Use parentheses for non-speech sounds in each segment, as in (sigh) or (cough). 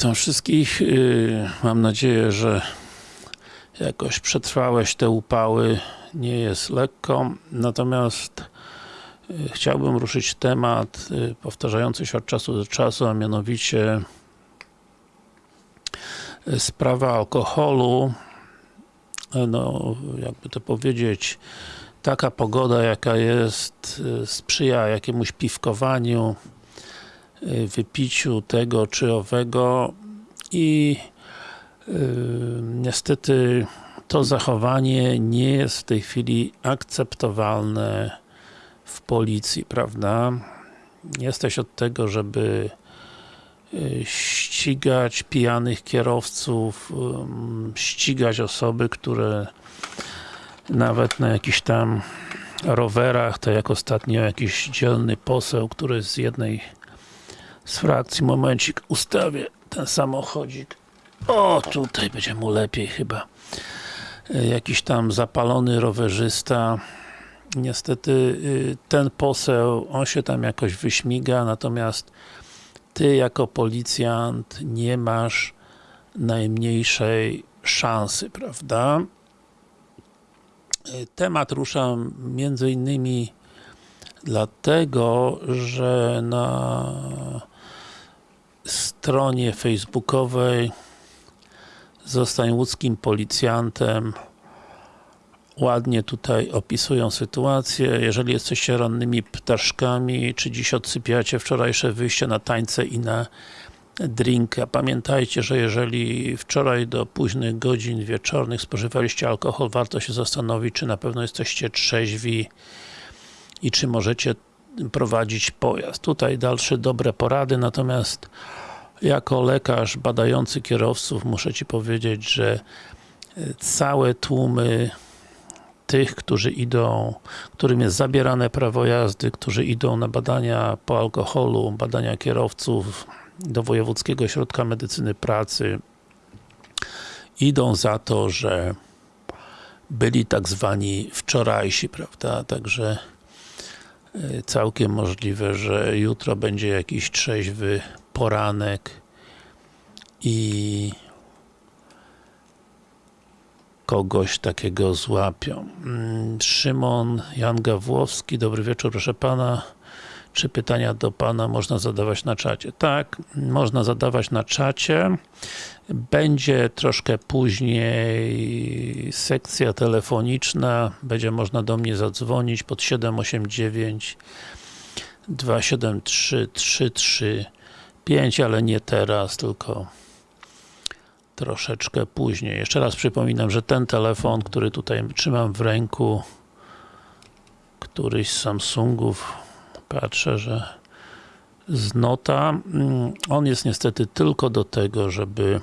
Witam wszystkich. Yy, Mam nadzieję, że jakoś przetrwałeś te upały. Nie jest lekko. Natomiast yy, chciałbym ruszyć temat yy, powtarzający się od czasu do czasu, a mianowicie sprawa alkoholu. No, jakby to powiedzieć, taka pogoda jaka jest sprzyja jakiemuś piwkowaniu, wypiciu tego czy owego i yy, niestety to zachowanie nie jest w tej chwili akceptowalne w policji, prawda? Jesteś od tego, żeby yy, ścigać pijanych kierowców, ścigać osoby, które nawet na jakichś tam rowerach, tak jak ostatnio jakiś dzielny poseł, który z jednej z frakcji, momencik, ustawię ten samochodzik. O, tutaj będzie mu lepiej chyba. E, jakiś tam zapalony rowerzysta. Niestety y, ten poseł, on się tam jakoś wyśmiga, natomiast ty jako policjant nie masz najmniejszej szansy, prawda? Y, Temat ruszam między innymi dlatego, że na stronie facebookowej Zostań łódzkim policjantem ładnie tutaj opisują sytuację. Jeżeli jesteście rannymi ptaszkami, czy dziś odsypiacie wczorajsze wyjście na tańce i na drinka. Pamiętajcie, że jeżeli wczoraj do późnych godzin wieczornych spożywaliście alkohol, warto się zastanowić, czy na pewno jesteście trzeźwi i czy możecie prowadzić pojazd. Tutaj dalsze dobre porady, natomiast jako lekarz badający kierowców muszę Ci powiedzieć, że całe tłumy tych, którzy idą, którym jest zabierane prawo jazdy, którzy idą na badania po alkoholu, badania kierowców do Wojewódzkiego Ośrodka Medycyny Pracy idą za to, że byli tak zwani wczorajsi, prawda, także całkiem możliwe, że jutro będzie jakiś trzeźwy poranek i kogoś takiego złapią. Mm, Szymon Jan Gawłowski, dobry wieczór proszę Pana. Czy pytania do Pana można zadawać na czacie? Tak, można zadawać na czacie. Będzie troszkę później sekcja telefoniczna, będzie można do mnie zadzwonić pod 789 273 335, ale nie teraz, tylko troszeczkę później. Jeszcze raz przypominam, że ten telefon, który tutaj trzymam w ręku, któryś z Samsungów, patrzę, że z Nota, on jest niestety tylko do tego, żeby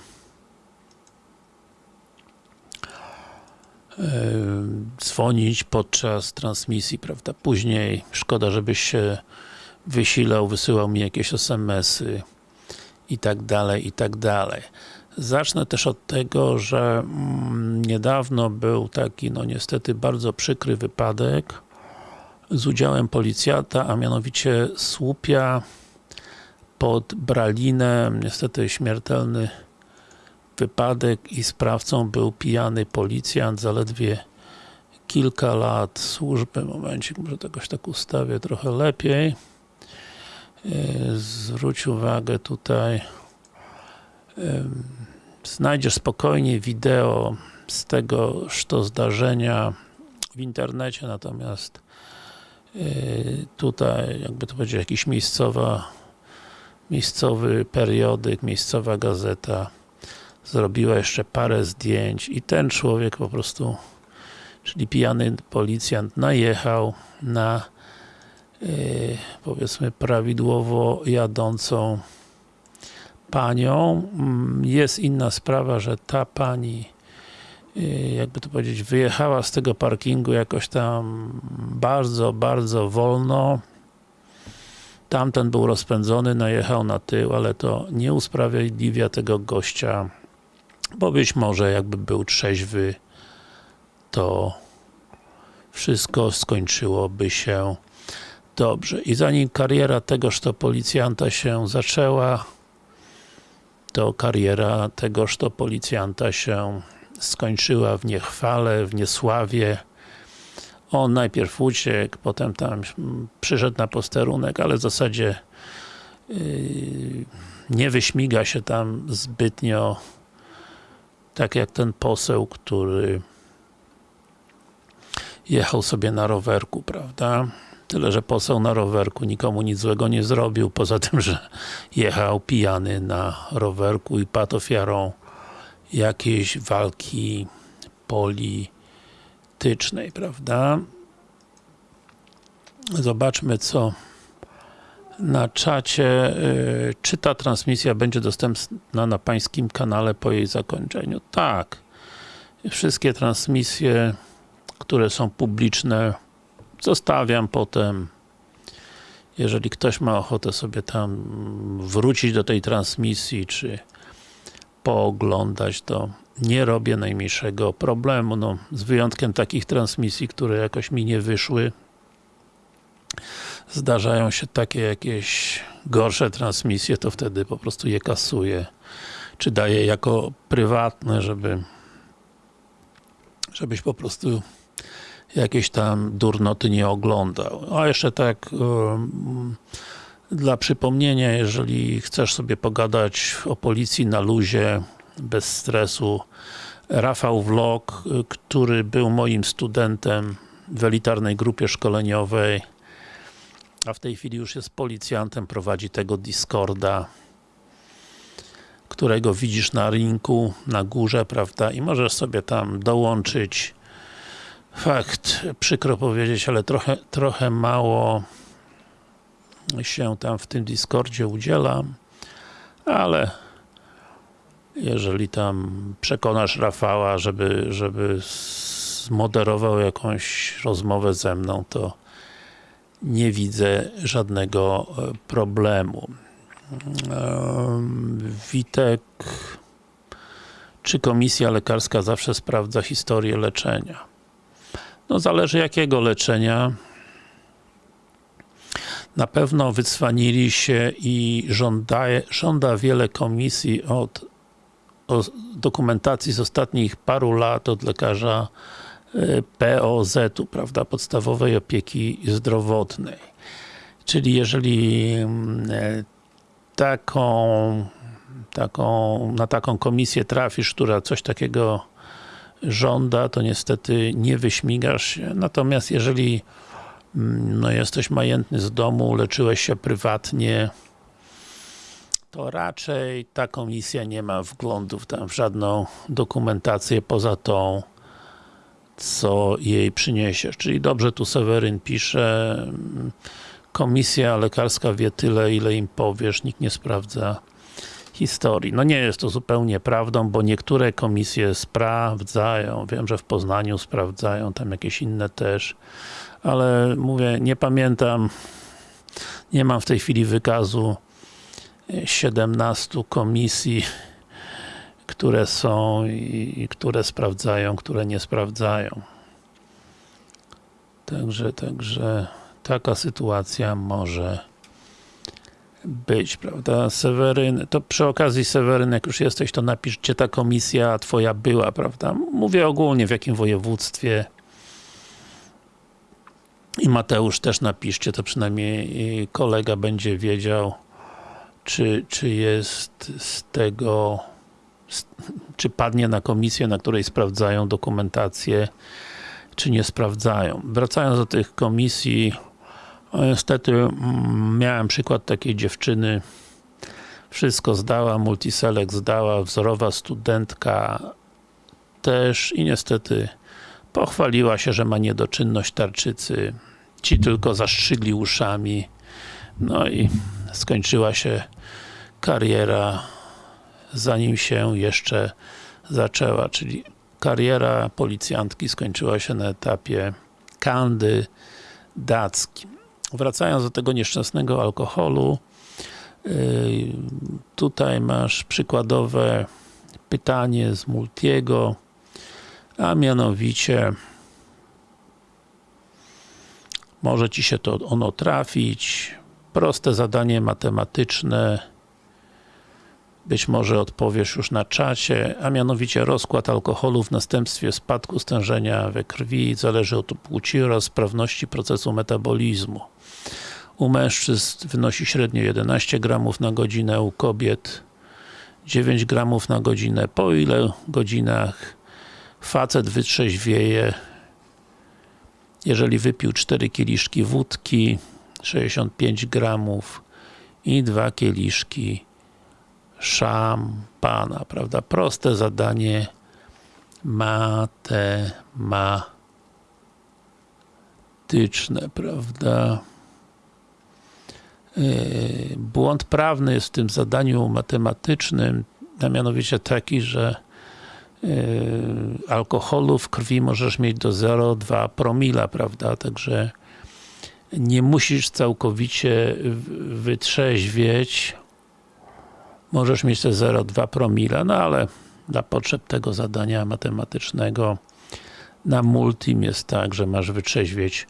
dzwonić podczas transmisji, prawda? Później szkoda, żebyś się wysilał, wysyłał mi jakieś SMS-y i tak dalej, i tak dalej. Zacznę też od tego, że mm, niedawno był taki, no niestety bardzo przykry wypadek z udziałem policjanta, a mianowicie słupia pod Bralinem, niestety śmiertelny wypadek i sprawcą był pijany policjant, zaledwie kilka lat służby, momencik, może jakoś tak ustawię trochę lepiej. Zwróć uwagę tutaj. Znajdziesz spokojnie wideo z tegoż to zdarzenia w internecie, natomiast tutaj, jakby to powiedzieć, jakiś miejscowa miejscowy periodyk, miejscowa gazeta zrobiła jeszcze parę zdjęć i ten człowiek po prostu czyli pijany policjant najechał na powiedzmy prawidłowo jadącą panią. Jest inna sprawa, że ta pani jakby to powiedzieć, wyjechała z tego parkingu jakoś tam bardzo, bardzo wolno. Tamten był rozpędzony, najechał na tył, ale to nie usprawiedliwia tego gościa, bo być może jakby był trzeźwy, to wszystko skończyłoby się dobrze. I zanim kariera tegoż to policjanta się zaczęła, to kariera tegoż to policjanta się skończyła w niechwale, w niesławie. On najpierw uciekł, potem tam przyszedł na posterunek, ale w zasadzie yy, nie wyśmiga się tam zbytnio tak jak ten poseł, który jechał sobie na rowerku, prawda? Tyle, że poseł na rowerku nikomu nic złego nie zrobił, poza tym, że jechał pijany na rowerku i padł ofiarą jakiejś walki politycznej, prawda? Zobaczmy, co na czacie. Yy, czy ta transmisja będzie dostępna na pańskim kanale po jej zakończeniu? Tak. Wszystkie transmisje, które są publiczne, zostawiam potem. Jeżeli ktoś ma ochotę sobie tam wrócić do tej transmisji, czy pooglądać, to nie robię najmniejszego problemu, no, z wyjątkiem takich transmisji, które jakoś mi nie wyszły. Zdarzają się takie jakieś gorsze transmisje, to wtedy po prostu je kasuję, czy daję jako prywatne, żeby żebyś po prostu jakieś tam durnoty nie oglądał. A jeszcze tak dla przypomnienia, jeżeli chcesz sobie pogadać o policji na luzie, bez stresu, Rafał Vlog, który był moim studentem w elitarnej grupie szkoleniowej, a w tej chwili już jest policjantem, prowadzi tego Discorda, którego widzisz na rynku, na górze, prawda, i możesz sobie tam dołączyć. Fakt, przykro powiedzieć, ale trochę, trochę mało się tam w tym Discordzie udzielam, ale jeżeli tam przekonasz Rafała, żeby, żeby zmoderował jakąś rozmowę ze mną, to nie widzę żadnego e, problemu. Witek czy komisja lekarska zawsze sprawdza historię leczenia? No zależy jakiego leczenia. Na pewno wycwanili się i żąda, żąda wiele komisji od dokumentacji z ostatnich paru lat od lekarza e, POZ-u, prawda, podstawowej opieki zdrowotnej. Czyli jeżeli mm, e, taką, taką, na taką komisję trafisz, która coś takiego żąda, to niestety nie wyśmigasz się. Natomiast jeżeli no, jesteś majętny z domu, leczyłeś się prywatnie, to raczej ta komisja nie ma wglądów tam w żadną dokumentację poza tą, co jej przyniesiesz. Czyli dobrze tu Seweryn pisze, komisja lekarska wie tyle, ile im powiesz, nikt nie sprawdza historii. No nie jest to zupełnie prawdą, bo niektóre komisje sprawdzają, wiem, że w Poznaniu sprawdzają, tam jakieś inne też, ale mówię, nie pamiętam, nie mam w tej chwili wykazu 17 komisji, które są i które sprawdzają, które nie sprawdzają. Także, także taka sytuacja może być, prawda? Seweryn, to przy okazji Seweryn, jak już jesteś, to napisz, gdzie ta komisja twoja była, prawda? Mówię ogólnie, w jakim województwie. I Mateusz też napiszcie, to przynajmniej kolega będzie wiedział, czy, czy jest z tego, czy padnie na komisję, na której sprawdzają dokumentację, czy nie sprawdzają. Wracając do tych komisji, niestety mm, miałem przykład takiej dziewczyny, wszystko zdała, multiselect zdała, wzorowa studentka też i niestety pochwaliła się, że ma niedoczynność tarczycy. Ci tylko zaszczygli uszami. No i skończyła się kariera zanim się jeszcze zaczęła, czyli kariera policjantki skończyła się na etapie kandydackim. Wracając do tego nieszczęsnego alkoholu, yy, tutaj masz przykładowe pytanie z Multiego, a mianowicie może Ci się to ono trafić, proste zadanie matematyczne być może odpowiesz już na czacie, a mianowicie rozkład alkoholu w następstwie spadku stężenia we krwi zależy od płci oraz sprawności procesu metabolizmu. U mężczyzn wynosi średnio 11 gramów na godzinę, u kobiet 9 gramów na godzinę. Po ile godzinach facet wytrzeźwieje, jeżeli wypił 4 kieliszki wódki, 65 gramów i 2 kieliszki szampana, prawda? Proste zadanie matematyczne, prawda? Błąd prawny jest w tym zadaniu matematycznym, a mianowicie taki, że alkoholu w krwi możesz mieć do 0,2 promila, prawda? Także nie musisz całkowicie wytrzeźwieć, możesz mieć te 0,2 promila, no ale dla potrzeb tego zadania matematycznego na multim jest tak, że masz wytrzeźwieć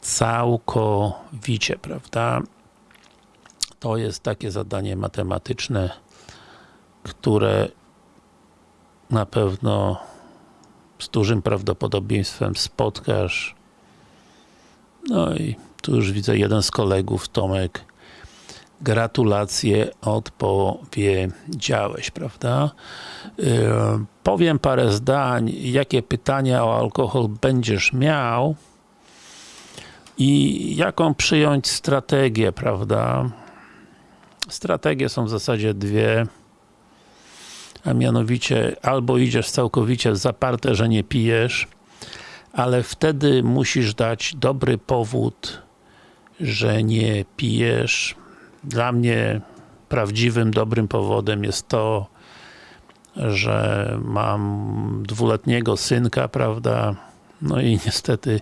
całkowicie, prawda? To jest takie zadanie matematyczne, które na pewno z dużym prawdopodobieństwem spotkasz. No i tu już widzę jeden z kolegów, Tomek, gratulacje odpowiedziałeś, prawda? Yy, powiem parę zdań, jakie pytania o alkohol będziesz miał i jaką przyjąć strategię, prawda? Strategie są w zasadzie dwie, a mianowicie albo idziesz całkowicie zaparte, że nie pijesz, ale wtedy musisz dać dobry powód, że nie pijesz. Dla mnie prawdziwym, dobrym powodem jest to, że mam dwuletniego synka, prawda, no i niestety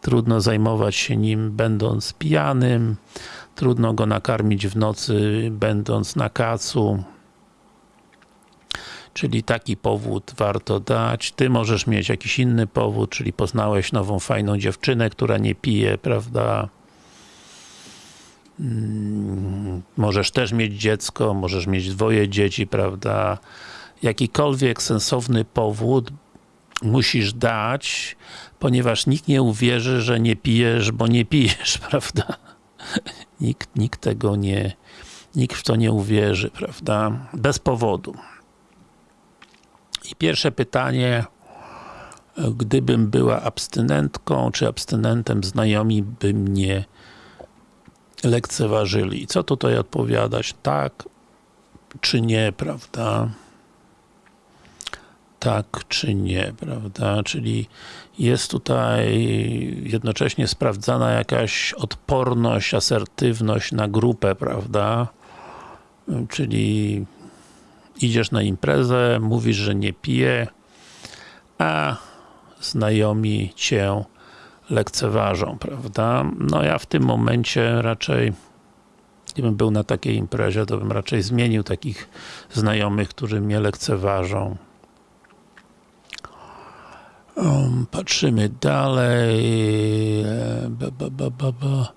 trudno zajmować się nim będąc pijanym, trudno go nakarmić w nocy będąc na kacu, czyli taki powód warto dać. Ty możesz mieć jakiś inny powód, czyli poznałeś nową fajną dziewczynę, która nie pije, prawda? Mm, możesz też mieć dziecko, możesz mieć dwoje dzieci, prawda? Jakikolwiek sensowny powód musisz dać, ponieważ nikt nie uwierzy, że nie pijesz, bo nie pijesz, (laughs) prawda? Nikt, nikt tego nie, nikt w to nie uwierzy, prawda? Bez powodu. I pierwsze pytanie, gdybym była abstynentką, czy abstynentem, znajomi by mnie lekceważyli. Co tutaj odpowiadać? Tak czy nie, prawda? Tak czy nie, prawda? Czyli jest tutaj jednocześnie sprawdzana jakaś odporność, asertywność na grupę, prawda? Czyli idziesz na imprezę, mówisz, że nie pije, a znajomi cię lekceważą, prawda? No ja w tym momencie raczej gdybym był na takiej imprezie, to bym raczej zmienił takich znajomych, którzy mnie lekceważą. Um, patrzymy dalej. Ba, ba, ba,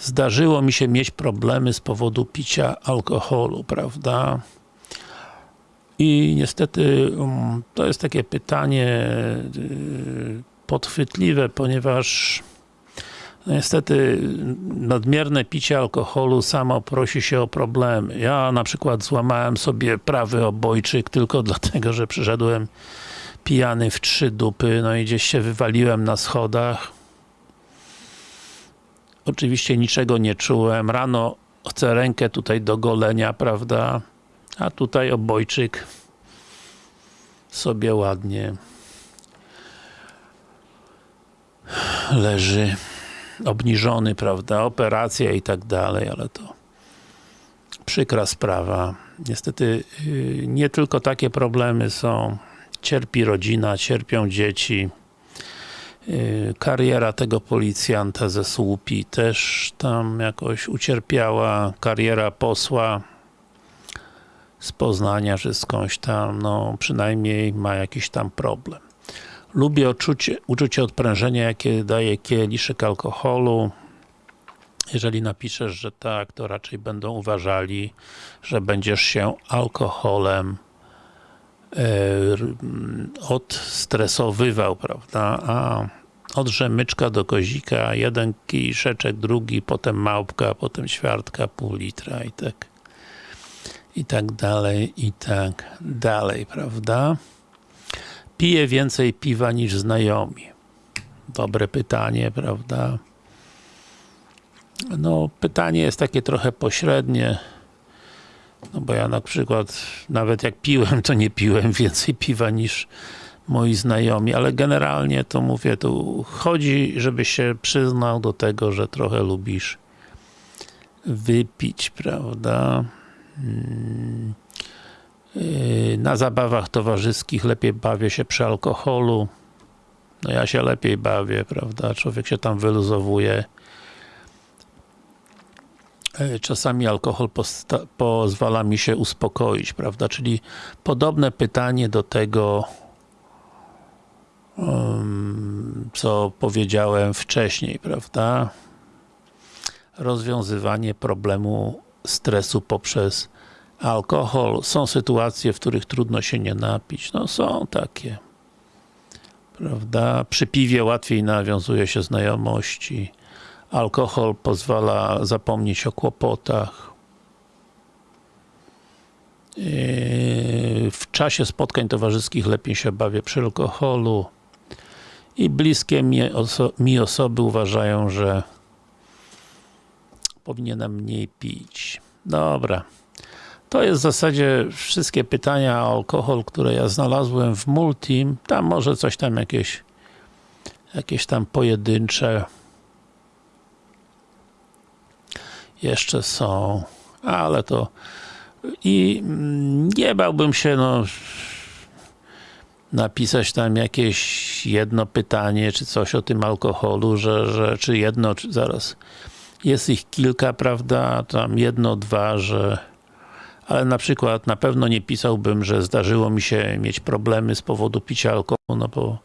Zdarzyło mi się mieć problemy z powodu picia alkoholu, prawda? I niestety um, to jest takie pytanie y, podchwytliwe, ponieważ no niestety nadmierne picie alkoholu samo prosi się o problemy. Ja na przykład złamałem sobie prawy obojczyk tylko (laughs) dlatego, że przyszedłem pijany w trzy dupy, no i gdzieś się wywaliłem na schodach. Oczywiście niczego nie czułem. Rano chcę rękę tutaj do golenia, prawda? A tutaj obojczyk sobie ładnie leży obniżony, prawda, operacja i tak dalej, ale to przykra sprawa. Niestety y, nie tylko takie problemy są. Cierpi rodzina, cierpią dzieci. Y, kariera tego policjanta ze słupi też tam jakoś ucierpiała. Kariera posła z Poznania, czy skądś tam, no przynajmniej ma jakiś tam problem. Lubię uczucie, uczucie odprężenia, jakie daje kieliszek alkoholu. Jeżeli napiszesz, że tak, to raczej będą uważali, że będziesz się alkoholem e, odstresowywał, prawda? A od rzemyczka do kozika, jeden kiszeczek, drugi, potem małpka, potem ćwiartka, pół litra i tak i tak dalej, i tak dalej, prawda? Piję więcej piwa niż znajomi. Dobre pytanie, prawda? No, pytanie jest takie trochę pośrednie, no bo ja na przykład, nawet jak piłem, to nie piłem więcej piwa niż moi znajomi, ale generalnie to mówię, tu chodzi, żeby się przyznał do tego, że trochę lubisz wypić, prawda? Yy, Na zabawach towarzyskich lepiej bawię się przy alkoholu. No ja się lepiej bawię, prawda? Człowiek się tam wyluzowuje. Yy, Czasami alkohol pozwala mi się uspokoić, prawda? Czyli podobne pytanie do tego, ym, co powiedziałem wcześniej, prawda? Rozwiązywanie problemu stresu poprzez alkohol. Są sytuacje, w których trudno się nie napić. No są takie. Prawda? Przy piwie łatwiej nawiązuje się znajomości. Alkohol pozwala zapomnieć o kłopotach. Yy, W czasie spotkań towarzyskich lepiej się bawię przy alkoholu. I bliskie mi, oso mi osoby uważają, że powinienem mniej pić. Dobra. To jest w zasadzie wszystkie pytania o alkohol, które ja znalazłem w Multim. Tam może coś tam jakieś jakieś tam pojedyncze jeszcze są, ale to i mm, nie bałbym się no napisać tam jakieś jedno pytanie, czy coś o tym alkoholu, że, że czy jedno, czy zaraz jest ich kilka, prawda, tam jedno, dwa, że ale na przykład na pewno nie pisałbym, że zdarzyło mi się mieć problemy z powodu picia alkoholu, no bo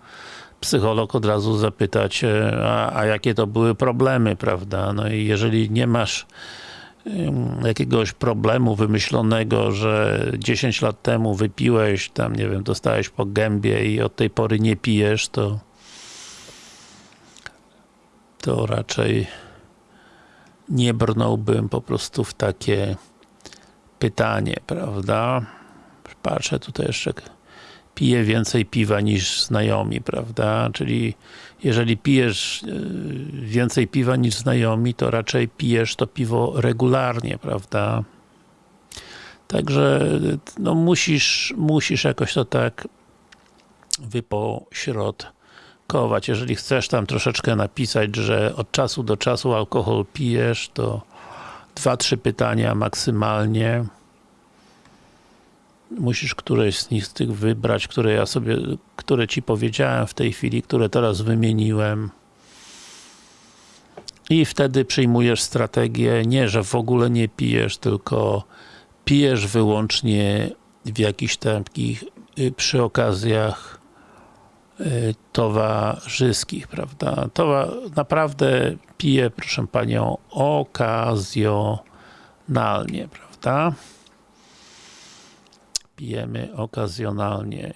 psycholog od razu zapytać, a, a jakie to były problemy, prawda, no i jeżeli nie masz jakiegoś problemu wymyślonego, że 10 lat temu wypiłeś, tam nie wiem, dostałeś po gębie i od tej pory nie pijesz, to to raczej nie brnąłbym po prostu w takie pytanie, prawda? Patrzę tutaj jeszcze piję więcej piwa niż znajomi, prawda? Czyli jeżeli pijesz yy, więcej piwa niż znajomi, to raczej pijesz to piwo regularnie, prawda? Także no musisz, musisz jakoś to tak wypośrodkować. Jeżeli chcesz tam troszeczkę napisać, że od czasu do czasu alkohol pijesz, to dwa, trzy pytania maksymalnie. Musisz któreś z nich tych wybrać, które ja sobie, które ci powiedziałem w tej chwili, które teraz wymieniłem. I wtedy przyjmujesz strategię, nie, że w ogóle nie pijesz, tylko pijesz wyłącznie w jakichś takich y, przy okazjach towarzyskich, prawda? To naprawdę piję, proszę Panią, okazjonalnie, prawda? Pijemy okazjonalnie.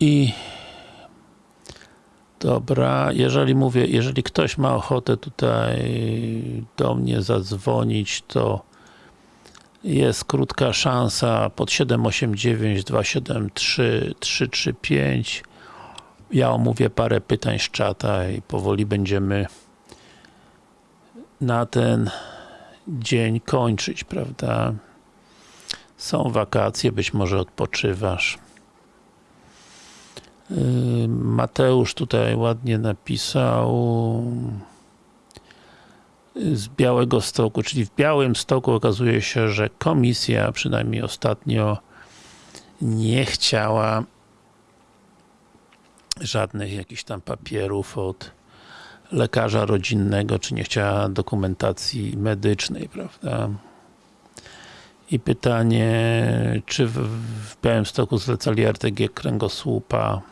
I Dobra, jeżeli mówię, jeżeli ktoś ma ochotę tutaj do mnie zadzwonić, to jest krótka szansa pod 789 273 335 ja omówię parę pytań z czata i powoli będziemy na ten dzień kończyć, prawda? Są wakacje, być może odpoczywasz. Mateusz tutaj ładnie napisał z Białego Stoku, czyli w Białym Stoku okazuje się, że komisja, przynajmniej ostatnio, nie chciała żadnych jakichś tam papierów od lekarza rodzinnego, czy nie chciała dokumentacji medycznej, prawda? I pytanie, czy w, w Białymstoku zlecali RTG kręgosłupa?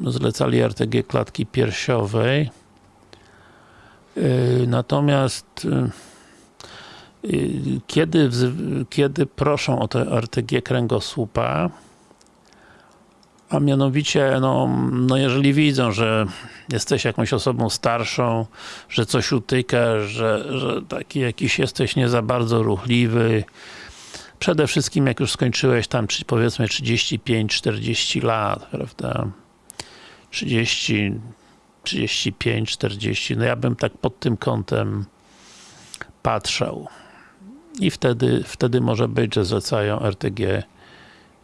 zlecali RTG klatki piersiowej. Yy, Natomiast yy, yy, kiedy, kiedy proszą o te RTG kręgosłupa, a mianowicie, no, no jeżeli widzą, że jesteś jakąś osobą starszą, że coś utyka, że, że taki jakiś jesteś nie za bardzo ruchliwy, przede wszystkim jak już skończyłeś tam powiedzmy 35-40 lat, prawda? 30, 35, 40, no ja bym tak pod tym kątem patrzał. I wtedy, wtedy może być, że zlecają RTG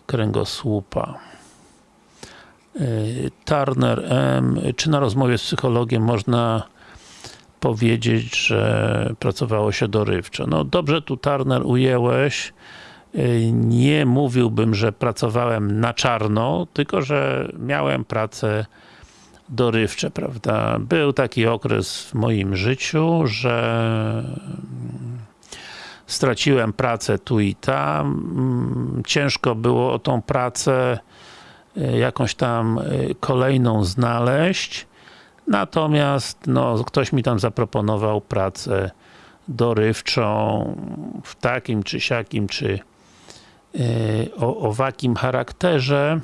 kręgosłupa. Yy, Turner M. Czy na rozmowie z psychologiem można powiedzieć, że pracowało się dorywczo? No dobrze tu Turner ujęłeś. Yy, Nie mówiłbym, że pracowałem na czarno, tylko że miałem pracę dorywcze, prawda? Był taki okres w moim życiu, że straciłem pracę tu i tam. Ciężko było o tą pracę y, jakąś tam y, kolejną znaleźć. Natomiast no, ktoś mi tam zaproponował pracę dorywczą w takim czy siakim, czy y, o owakim charakterze.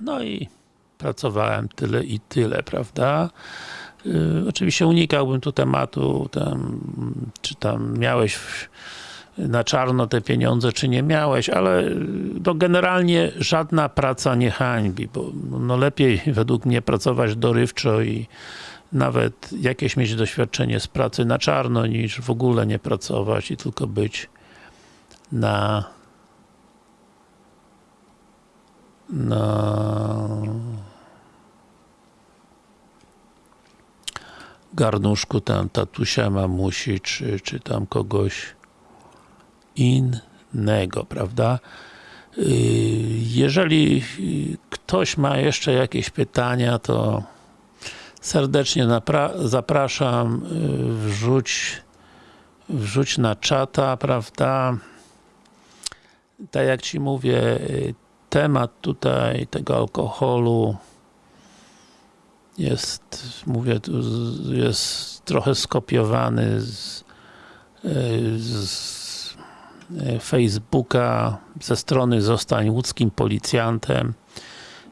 No i pracowałem tyle i tyle, prawda? Yy, oczywiście unikałbym tu tematu, tam, czy tam miałeś na czarno te pieniądze, czy nie miałeś, ale yy, no generalnie żadna praca nie hańbi, bo no lepiej (laughs) według mnie pracować dorywczo i nawet jakieś mieć doświadczenie z pracy na czarno, niż w ogóle nie pracować i tylko być na na garnuszku tam tatusia, mamusi, czy, czy tam kogoś innego, prawda? Yy, Jeżeli ktoś ma jeszcze jakieś pytania, to serdecznie zapraszam, yy, wrzuć, wrzuć na czata, prawda? Tak jak Ci mówię, yy, temat tutaj tego alkoholu jest, mówię, jest trochę skopiowany z, y, z y, Facebooka, ze strony Zostań łódzkim policjantem.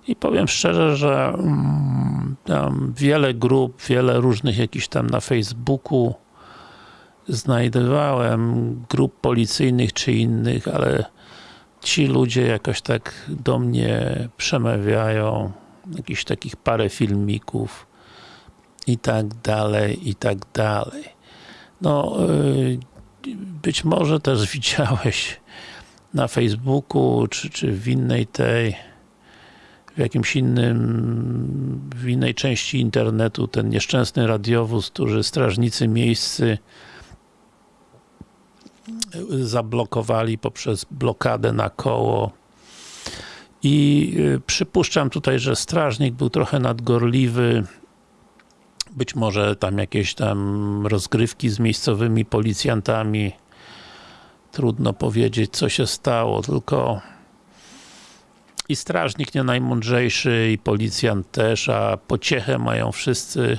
I powiem szczerze, że mm, tam wiele grup, wiele różnych jakichś tam na Facebooku znajdowałem grup policyjnych czy innych, ale ci ludzie jakoś tak do mnie przemawiają, jakichś takich parę filmików i tak dalej, i tak dalej. No, yy, być może też (laughs) widziałeś na Facebooku, czy, czy w innej tej, w jakimś innym, w innej części internetu ten nieszczęsny radiowóz, który strażnicy miejscy zablokowali poprzez blokadę na koło i y, przypuszczam tutaj, że strażnik był trochę nadgorliwy. Być może tam jakieś tam rozgrywki z miejscowymi policjantami. Trudno powiedzieć co się stało, tylko i strażnik nie najmądrzejszy i policjant też, a pociechę mają wszyscy.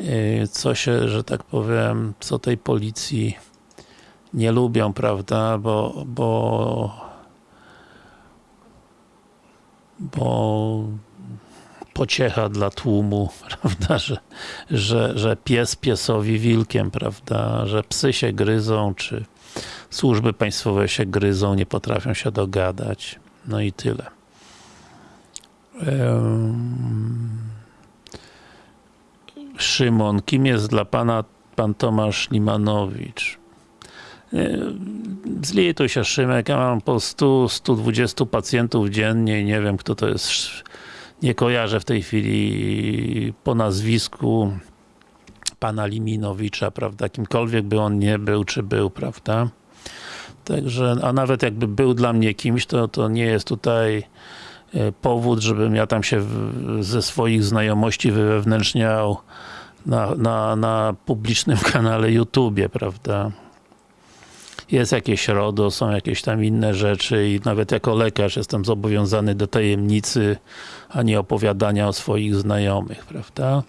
Y, co się, że tak powiem, co tej policji nie lubią, prawda, bo, bo bo pociecha dla tłumu, (laughs) prawda, że, że, że pies piesowi wilkiem, prawda, że psy się gryzą, czy służby państwowe się gryzą, nie potrafią się dogadać, no i tyle. Szymon, kim jest dla pana pan Tomasz Limanowicz? Zlituj się Szymek, ja mam po 100-120 pacjentów dziennie nie wiem kto to jest, nie kojarzę w tej chwili po nazwisku pana Liminowicza, prawda, kimkolwiek by on nie był, czy był, prawda. Także, a nawet jakby był dla mnie kimś, to, to nie jest tutaj e, powód, żebym ja tam się ze swoich znajomości wywewnętrzniał na, na, na publicznym (laughs) kanale YouTube, prawda. Jest jakieś RODO, są jakieś tam inne rzeczy i nawet jako lekarz jestem zobowiązany do tajemnicy, a nie opowiadania o swoich znajomych, prawda?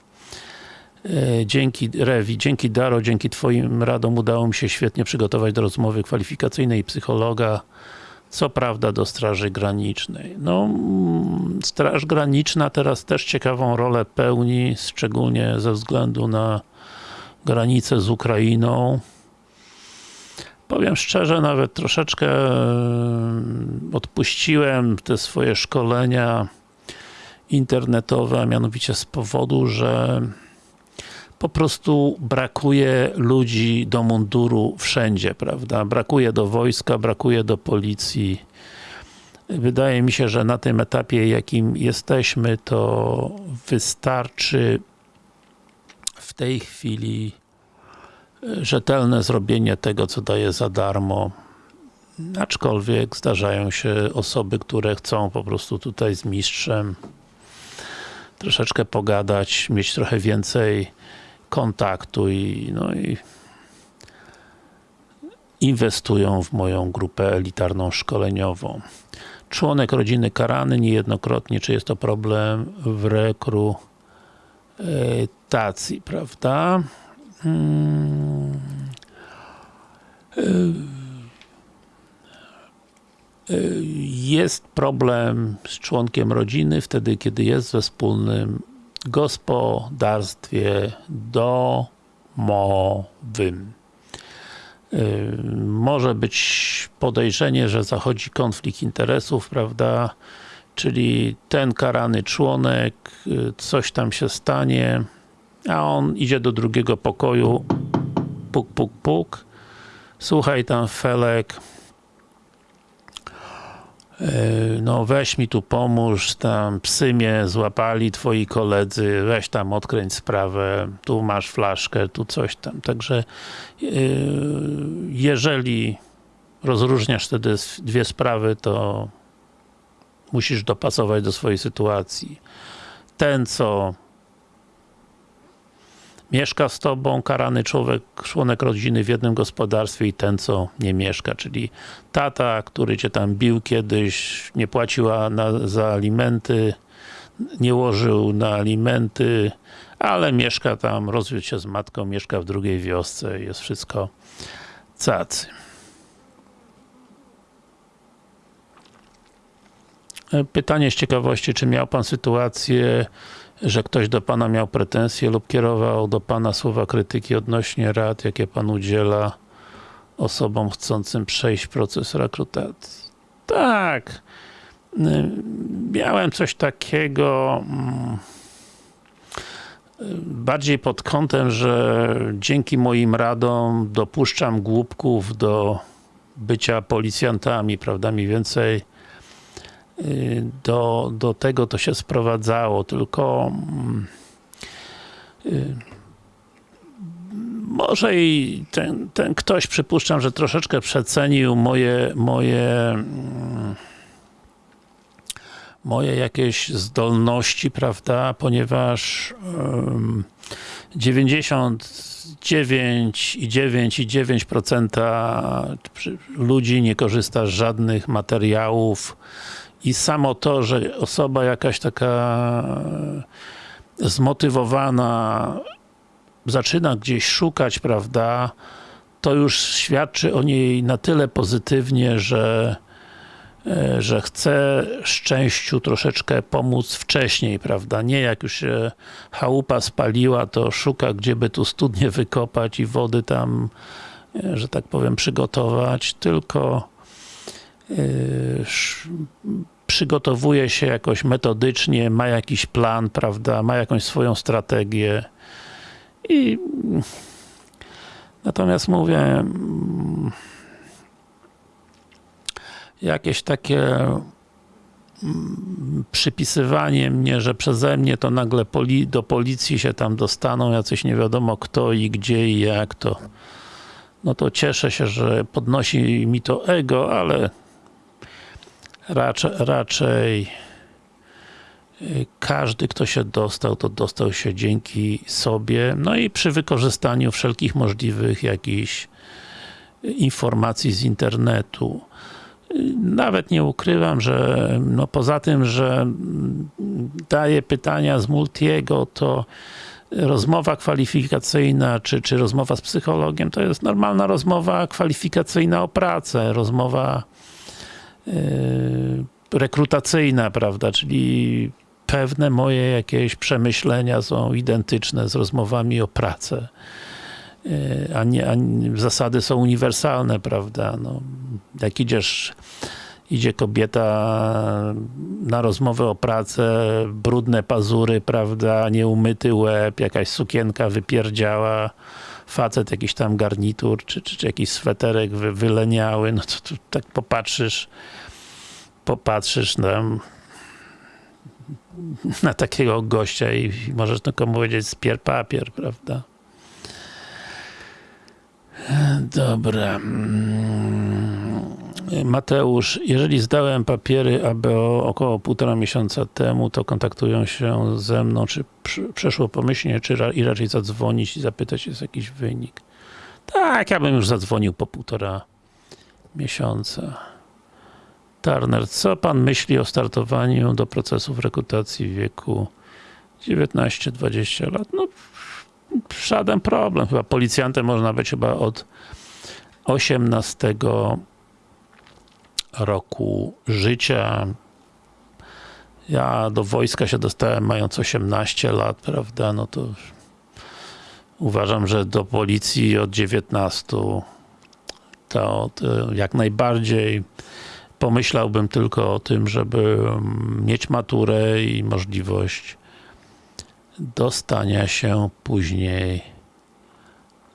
E, dzięki Rewi, dzięki Daro, dzięki Twoim radom udało mi się świetnie przygotować do rozmowy kwalifikacyjnej psychologa, co prawda do Straży Granicznej. No, mm, Straż Graniczna teraz też ciekawą rolę pełni, szczególnie ze względu na granicę z Ukrainą. Powiem szczerze, nawet troszeczkę odpuściłem te swoje szkolenia internetowe, mianowicie z powodu, że po prostu brakuje ludzi do munduru wszędzie, prawda? Brakuje do wojska, brakuje do policji. Wydaje mi się, że na tym etapie, jakim jesteśmy, to wystarczy w tej chwili rzetelne zrobienie tego, co daje za darmo. Aczkolwiek zdarzają się osoby, które chcą po prostu tutaj z mistrzem troszeczkę pogadać, mieć trochę więcej kontaktu i, no i inwestują w moją grupę elitarną szkoleniową. Członek rodziny karany niejednokrotnie, czy jest to problem w rekrutacji, prawda? Jest problem z członkiem rodziny wtedy, kiedy jest we wspólnym gospodarstwie domowym. Może być podejrzenie, że zachodzi konflikt interesów, prawda? Czyli ten karany członek, coś tam się stanie, a on idzie do drugiego pokoju, puk, puk, puk. Słuchaj tam Felek, no weź mi tu pomóż, tam psy mnie złapali, twoi koledzy, weź tam odkręć sprawę, tu masz flaszkę, tu coś tam. Także jeżeli rozróżniasz te dwie sprawy, to musisz dopasować do swojej sytuacji. Ten, co mieszka z tobą, karany człowiek, członek rodziny w jednym gospodarstwie i ten, co nie mieszka, czyli tata, który cię tam bił kiedyś, nie płaciła na, za alimenty, nie łożył na alimenty, ale mieszka tam, rozwiódł się z matką, mieszka w drugiej wiosce, jest wszystko cacy. Pytanie z ciekawości, czy miał Pan sytuację, że ktoś do Pana miał pretensje lub kierował do Pana słowa krytyki odnośnie rad, jakie Pan udziela osobom chcącym przejść proces rekrutacji. Tak. Miałem coś takiego mm, bardziej pod kątem, że dzięki moim radom dopuszczam głupków do bycia policjantami, prawda, mniej więcej do, do tego to się sprowadzało, tylko y, może i ten, ten ktoś, przypuszczam, że troszeczkę przecenił moje, moje moje jakieś zdolności, prawda, ponieważ um, 99,9% ludzi nie korzysta z żadnych materiałów i samo to, że osoba jakaś taka zmotywowana zaczyna gdzieś szukać, prawda, to już świadczy o niej na tyle pozytywnie, że e, że chce szczęściu troszeczkę pomóc wcześniej, prawda? Nie jak już się chałupa spaliła, to szuka, gdzie by tu studnie wykopać i wody tam, e, że tak powiem, przygotować, tylko e, przygotowuje się jakoś metodycznie, ma jakiś plan, prawda, ma jakąś swoją strategię. I natomiast mówię jakieś takie przypisywanie mnie, że przeze mnie to nagle poli do policji się tam dostaną jacyś nie wiadomo kto i gdzie i jak to no to cieszę się, że podnosi mi to ego, ale raczej, raczej y, każdy, kto się dostał, to dostał się dzięki sobie, no i przy wykorzystaniu wszelkich możliwych jakichś informacji z internetu. Nawet nie ukrywam, że no poza tym, że daje pytania z Multiego, to rozmowa kwalifikacyjna, czy, czy rozmowa z psychologiem, to jest normalna rozmowa kwalifikacyjna o pracę, rozmowa rekrutacyjna, prawda, czyli pewne moje jakieś przemyślenia są identyczne z rozmowami o pracę. Yy, a nie, a zasady są uniwersalne, prawda, no, jak idziesz idzie kobieta na rozmowę o pracę, brudne pazury, prawda, nieumyty łeb, jakaś sukienka wypierdziała, facet jakiś tam garnitur, czy, czy, czy jakiś sweterek wy, wyleniały, no to, to tak popatrzysz, popatrzysz na, na takiego gościa i możesz tylko powiedzieć spier papier, prawda? Dobra. Mateusz, jeżeli zdałem papiery ABO około półtora miesiąca temu, to kontaktują się ze mną, czy przeszło pomyślnie, czy ra i raczej zadzwonić i zapytać, jest jakiś wynik. Tak, ja bym już zadzwonił po półtora miesiąca. Turner, co pan myśli o startowaniu do procesów rekrutacji w wieku 19-20 lat? No, żaden problem. Chyba policjantem można być chyba od 18 roku życia. Ja do wojska się dostałem mając 18 lat, prawda, no to uważam, że do policji od 19 to, to jak najbardziej pomyślałbym tylko o tym, żeby mieć maturę i możliwość dostania się później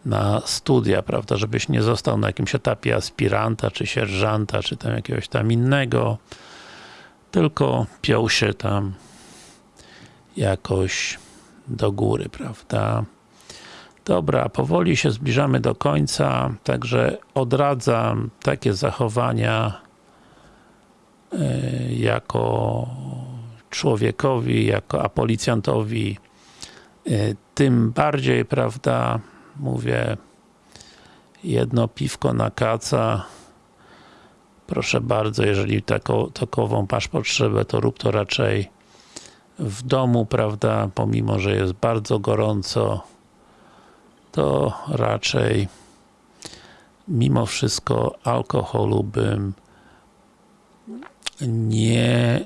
na studia, prawda, żebyś nie został na jakimś etapie aspiranta, czy sierżanta, czy tam jakiegoś tam innego, tylko piął się tam jakoś do góry, prawda. Dobra, powoli się zbliżamy do końca, także odradzam takie zachowania y, jako człowiekowi, jako a policjantowi y, tym bardziej, prawda, mówię jedno piwko na kaca proszę bardzo, jeżeli taką, takową masz potrzebę, to rób to raczej w domu, prawda, pomimo, że jest bardzo gorąco to raczej mimo wszystko alkoholu bym nie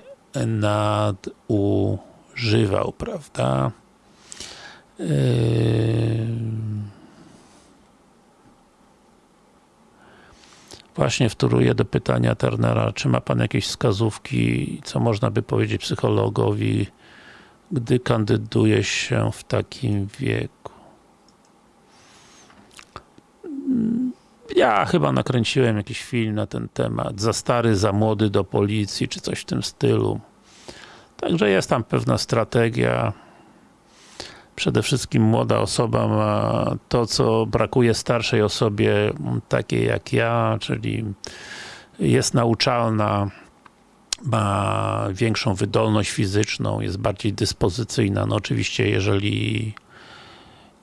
nadużywał, prawda? Yy... Właśnie wtóruję do pytania Turnera, czy ma Pan jakieś wskazówki, co można by powiedzieć psychologowi, gdy kandyduje się w takim wieku? Ja chyba nakręciłem jakiś film na ten temat, za stary, za młody do policji, czy coś w tym stylu. Także jest tam pewna strategia. Przede wszystkim młoda osoba ma to, co brakuje starszej osobie, takiej jak ja, czyli jest nauczalna, ma większą wydolność fizyczną, jest bardziej dyspozycyjna. No oczywiście, jeżeli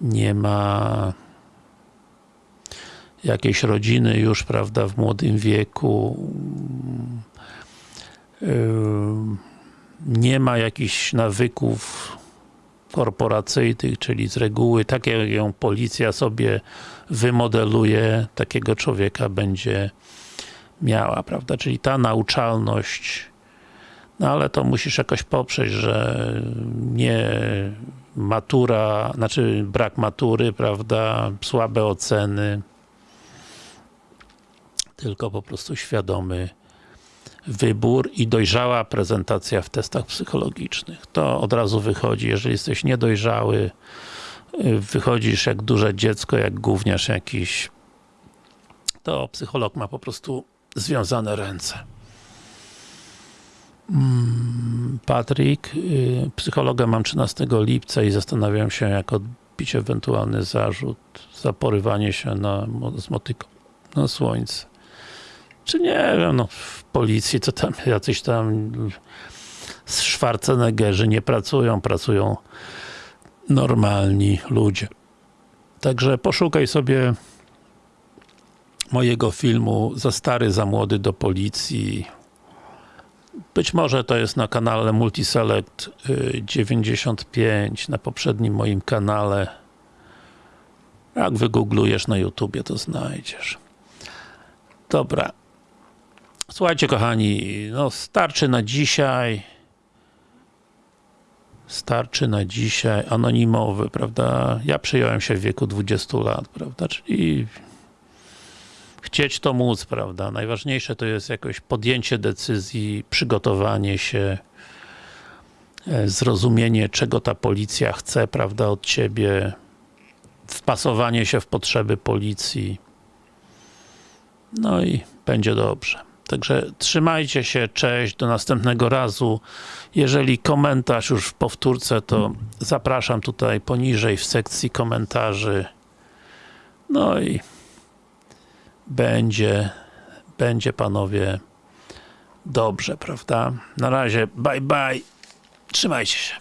nie ma jakiejś rodziny już, prawda, w młodym wieku, nie ma jakichś nawyków korporacyjnych, czyli z reguły, tak jak ją policja sobie wymodeluje, takiego człowieka będzie miała, prawda, czyli ta nauczalność, no ale to musisz jakoś poprzeć, że nie matura, znaczy brak matury, prawda, słabe oceny, tylko po prostu świadomy wybór i dojrzała prezentacja w testach psychologicznych. To od razu wychodzi, jeżeli jesteś niedojrzały, wychodzisz jak duże dziecko, jak gówniarz jakiś, to psycholog ma po prostu związane ręce. Mm, Patryk, y, psychologa mam 13 lipca i zastanawiam się, jak odbić ewentualny zarzut za porywanie się na, z motyką na słońce. Czy nie wiem, no w policji to tam jacyś tam Schwarzeneggerzy nie pracują, pracują normalni ludzie. Także poszukaj sobie mojego filmu Za stary, za młody do policji. Być może to jest na kanale Multiselect y, 95, na poprzednim moim kanale. Jak wygooglujesz na YouTubie, to znajdziesz. Dobra. Słuchajcie, kochani, no starczy na dzisiaj. Starczy na dzisiaj. Anonimowy, prawda? Ja przyjąłem się w wieku 20 lat, prawda? Czyli chcieć to móc, prawda? Najważniejsze to jest jakoś podjęcie decyzji, przygotowanie się, e, zrozumienie, czego ta policja chce, prawda, od ciebie, wpasowanie się w potrzeby policji. No i będzie dobrze. Także trzymajcie się, cześć, do następnego razu. Jeżeli komentarz już w powtórce, to zapraszam tutaj poniżej w sekcji komentarzy. No i będzie, będzie panowie dobrze, prawda? Na razie, bye bye, trzymajcie się.